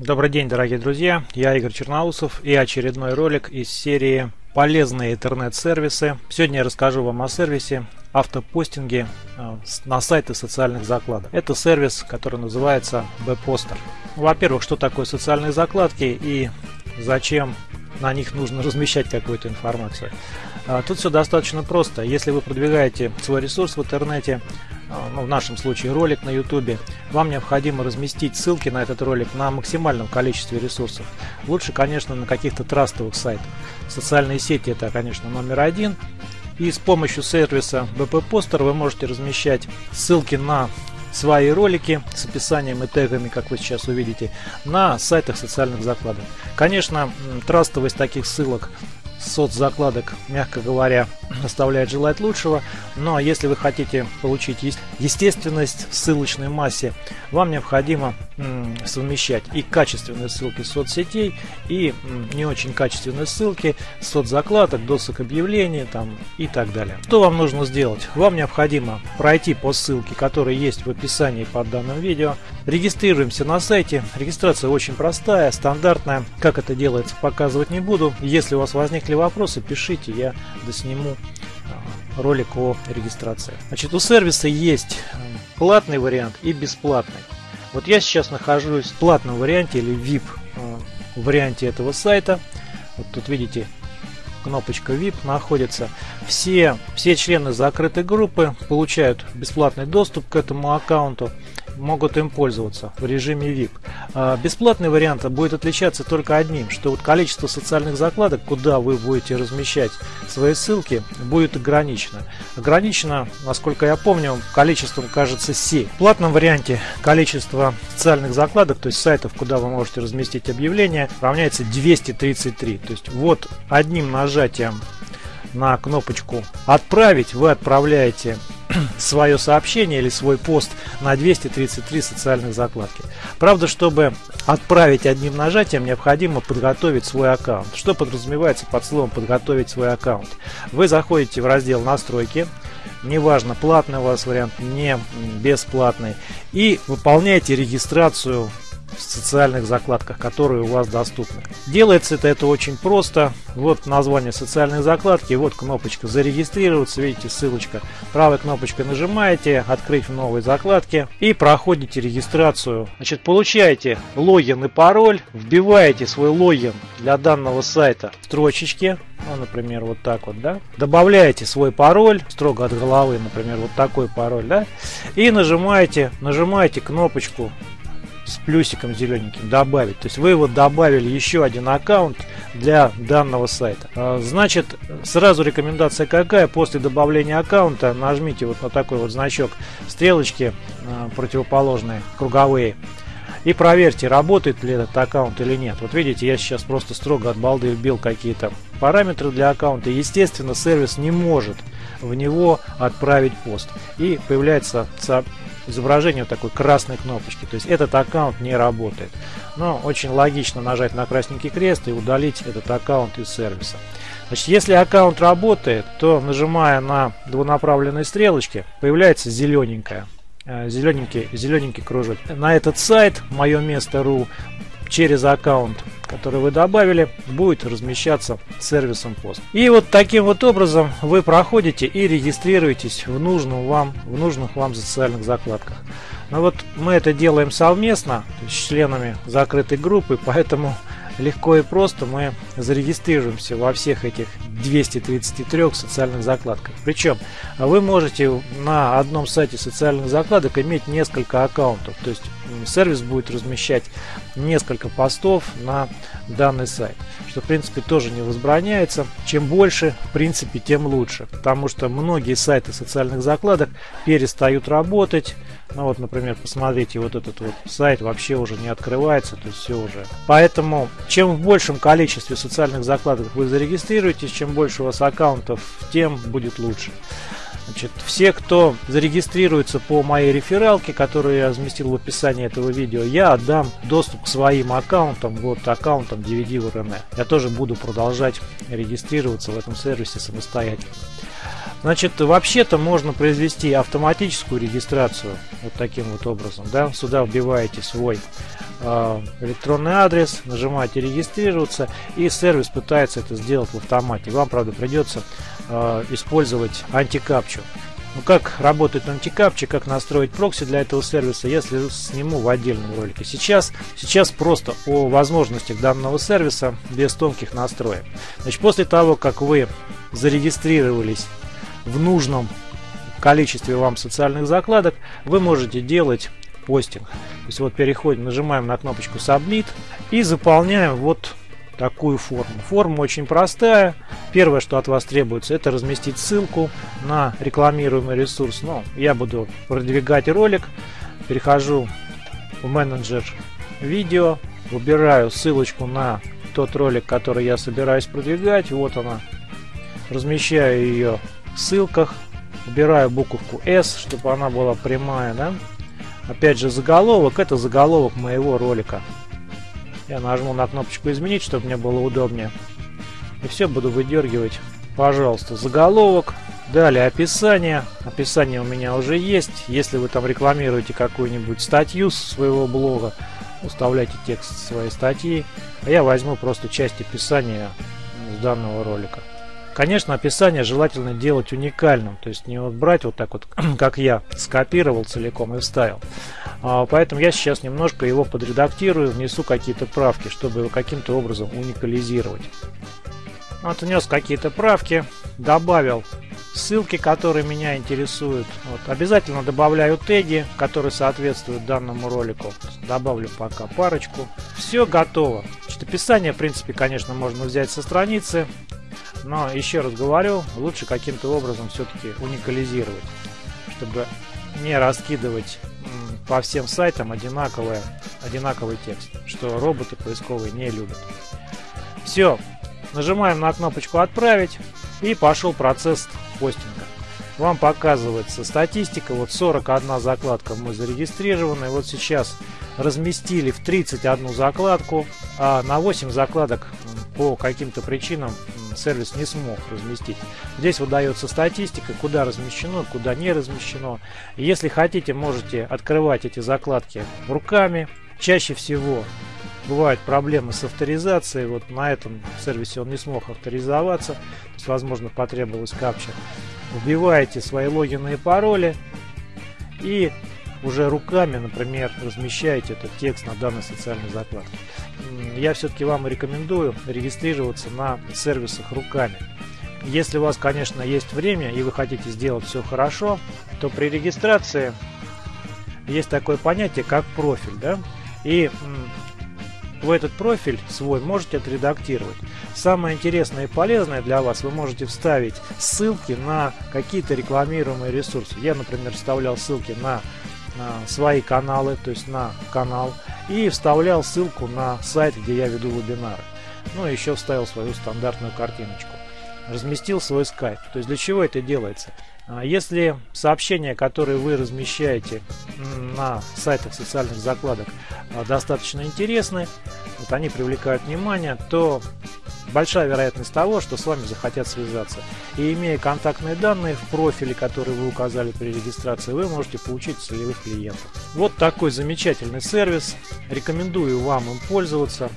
Добрый день, дорогие друзья! Я Игорь Черноусов и очередной ролик из серии «Полезные интернет-сервисы». Сегодня я расскажу вам о сервисе автопостинге э, на сайты социальных закладок. Это сервис, который называется B-Poster. Во-первых, что такое социальные закладки и зачем на них нужно размещать какую-то информацию. Э, тут все достаточно просто. Если вы продвигаете свой ресурс в интернете, а, ну, в нашем случае ролик на YouTube, вам необходимо разместить ссылки на этот ролик на максимальном количестве ресурсов. Лучше, конечно, на каких-то трастовых сайтах. Социальные сети это, конечно, номер один. И с помощью сервиса BP Poster вы можете размещать ссылки на свои ролики с описанием и тегами, как вы сейчас увидите, на сайтах социальных закладок. Конечно, трастовость таких ссылок соцзакладок, мягко говоря, оставляет желать лучшего. Но если вы хотите получить естественность в ссылочной массе, вам необходимо совмещать и качественные ссылки соцсетей, и не очень качественные ссылки соцзакладок, досок объявлений там, и так далее. Что вам нужно сделать? Вам необходимо пройти по ссылке, которая есть в описании под данным видео. Регистрируемся на сайте. Регистрация очень простая, стандартная. Как это делается, показывать не буду. Если у вас возникли вопросы, пишите, я досниму а, ролик о регистрации. Значит, у сервиса есть платный вариант и бесплатный. Вот я сейчас нахожусь в платном варианте или VIP э, варианте этого сайта. Вот тут видите, кнопочка VIP находится. Все, все члены закрытой группы получают бесплатный доступ к этому аккаунту могут им пользоваться в режиме VIP. А, бесплатный вариант будет отличаться только одним, что вот количество социальных закладок, куда вы будете размещать свои ссылки, будет ограничено. Ограничено, насколько я помню, количеством, кажется, 7. В платном варианте количество социальных закладок, то есть сайтов, куда вы можете разместить объявление, равняется 233. То есть вот одним нажатием на кнопочку «Отправить» вы отправляете свое сообщение или свой пост на 233 социальных закладки. Правда, чтобы отправить одним нажатием, необходимо подготовить свой аккаунт. Что подразумевается под словом «подготовить свой аккаунт»? Вы заходите в раздел «Настройки», неважно, платный у вас вариант, не бесплатный, и выполняете регистрацию в социальных закладках, которые у вас доступны. Делается это, это очень просто. Вот название социальной закладки, вот кнопочка зарегистрироваться, видите ссылочка. Правой кнопочкой нажимаете, открыть в новой закладке и проходите регистрацию. Значит, получаете логин и пароль, вбиваете свой логин для данного сайта в строчечке, ну, например, вот так вот, да. Добавляете свой пароль, строго от головы, например, вот такой пароль, да. И нажимаете, нажимаете кнопочку с плюсиком зелененьким добавить. То есть вы его добавили еще один аккаунт для данного сайта. А, значит, сразу рекомендация какая? После добавления аккаунта нажмите вот на такой вот значок стрелочки а, противоположные, круговые. И проверьте, работает ли этот аккаунт или нет. Вот видите, я сейчас просто строго от балды вбил какие-то параметры для аккаунта. Естественно, сервис не может в него отправить пост. И появляется изображение вот такой красной кнопочки. То есть этот аккаунт не работает. Но очень логично нажать на красненький крест и удалить этот аккаунт из сервиса. Значит, если аккаунт работает, то нажимая на двунаправленные стрелочки, появляется зелененькая э, зелененький, зелененький кружок. На этот сайт мое место.ру через аккаунт, который вы добавили, будет размещаться сервисом пост. И вот таким вот образом вы проходите и регистрируетесь в, нужном вам, в нужных вам социальных закладках. Но вот мы это делаем совместно с членами закрытой группы, поэтому легко и просто мы зарегистрируемся во всех этих 233 социальных закладках. Причем вы можете на одном сайте социальных закладок иметь несколько аккаунтов. То есть сервис будет размещать несколько постов на данный сайт. Что в принципе тоже не возбраняется. Чем больше, в принципе, тем лучше. Потому что многие сайты социальных закладок перестают работать. Ну вот, например, посмотрите, вот этот вот сайт вообще уже не открывается, то есть все уже. Поэтому, чем в большем количестве социальных закладок вы зарегистрируетесь, чем больше у вас аккаунтов, тем будет лучше. Значит, все, кто зарегистрируется по моей рефералке, которую я разместил в описании этого видео, я отдам доступ к своим аккаунтам, вот аккаунтам DVD в РН. Я тоже буду продолжать регистрироваться в этом сервисе самостоятельно. Значит, вообще-то можно произвести автоматическую регистрацию вот таким вот образом. Да? Сюда вбиваете свой э, электронный адрес, нажимаете регистрироваться и сервис пытается это сделать в автомате. Вам, правда, придется э, использовать антикапчу. Ну как работает антикапча, как настроить прокси для этого сервиса, если сниму в отдельном ролике. Сейчас, сейчас просто о возможностях данного сервиса без тонких настроек. Значит, после того, как вы зарегистрировались в нужном количестве вам социальных закладок, вы можете делать постинг. То есть вот переходим, нажимаем на кнопочку Submit и заполняем вот такую форму. Форма очень простая. Первое, что от вас требуется, это разместить ссылку на рекламируемый ресурс. Но ну, я буду продвигать ролик. Перехожу в менеджер видео, выбираю ссылочку на тот ролик, который я собираюсь продвигать. Вот она. Размещаю ее в ссылках. Убираю буковку S, чтобы она была прямая. Да? Опять же заголовок. Это заголовок моего ролика. Я нажму на кнопочку изменить, чтобы мне было удобнее. И все буду выдергивать. Пожалуйста, заголовок. Далее описание. Описание у меня уже есть. Если вы там рекламируете какую-нибудь статью своего блога, уставляйте текст своей статьи. А я возьму просто часть описания с данного ролика. Конечно, описание желательно делать уникальным, то есть не вот брать вот так вот, как я, скопировал целиком и вставил. А, поэтому я сейчас немножко его подредактирую, внесу какие-то правки, чтобы его каким-то образом уникализировать. Вот внес какие-то правки, добавил ссылки, которые меня интересуют. Вот. Обязательно добавляю теги, которые соответствуют данному ролику. Добавлю пока парочку. Все готово. Значит, описание, в принципе, конечно, можно взять со страницы. Но еще раз говорю, лучше каким-то образом все-таки уникализировать, чтобы не раскидывать по всем сайтам одинаковый, одинаковый текст, что роботы поисковые не любят. Все, нажимаем на кнопочку «Отправить» и пошел процесс постинга. Вам показывается статистика, вот 41 закладка мы зарегистрированы, вот сейчас разместили в 31 закладку, а на 8 закладок по каким-то причинам сервис не смог разместить. Здесь выдается статистика, куда размещено, куда не размещено. Если хотите, можете открывать эти закладки руками. Чаще всего бывают проблемы с авторизацией. Вот на этом сервисе он не смог авторизоваться. То есть, возможно, потребовалась капча. Вбиваете свои логины и пароли. И уже руками, например, размещаете этот текст на данной социальной закладке. Я все-таки вам рекомендую регистрироваться на сервисах руками. Если у вас, конечно, есть время и вы хотите сделать все хорошо, то при регистрации есть такое понятие, как профиль. Да? И в этот профиль свой можете отредактировать. Самое интересное и полезное для вас, вы можете вставить ссылки на какие-то рекламируемые ресурсы. Я, например, вставлял ссылки на свои каналы, то есть на канал, и вставлял ссылку на сайт, где я веду вебинары. Ну и еще вставил свою стандартную картиночку. Разместил свой скайп. То есть для чего это делается? А, если сообщения, которые вы размещаете на сайтах социальных закладок, а, достаточно интересны, вот они привлекают внимание, то большая вероятность того, что с вами захотят связаться. И имея контактные данные в профиле, который вы указали при регистрации, вы можете получить целевых клиентов. Вот такой замечательный сервис. Рекомендую вам им пользоваться.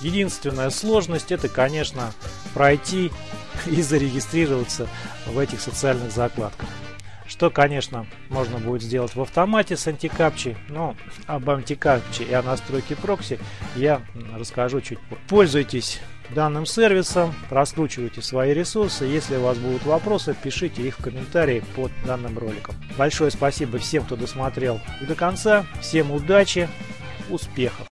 Единственная сложность это, конечно, пройти и зарегистрироваться в этих социальных закладках. Что, конечно, можно будет сделать в автомате с антикапчей, но об антикапче и о настройке прокси я расскажу чуть позже. Пользуйтесь данным сервисом, раскручивайте свои ресурсы. Если у вас будут вопросы, пишите их в комментарии под данным роликом. Большое спасибо всем, кто досмотрел до конца. Всем удачи, успехов!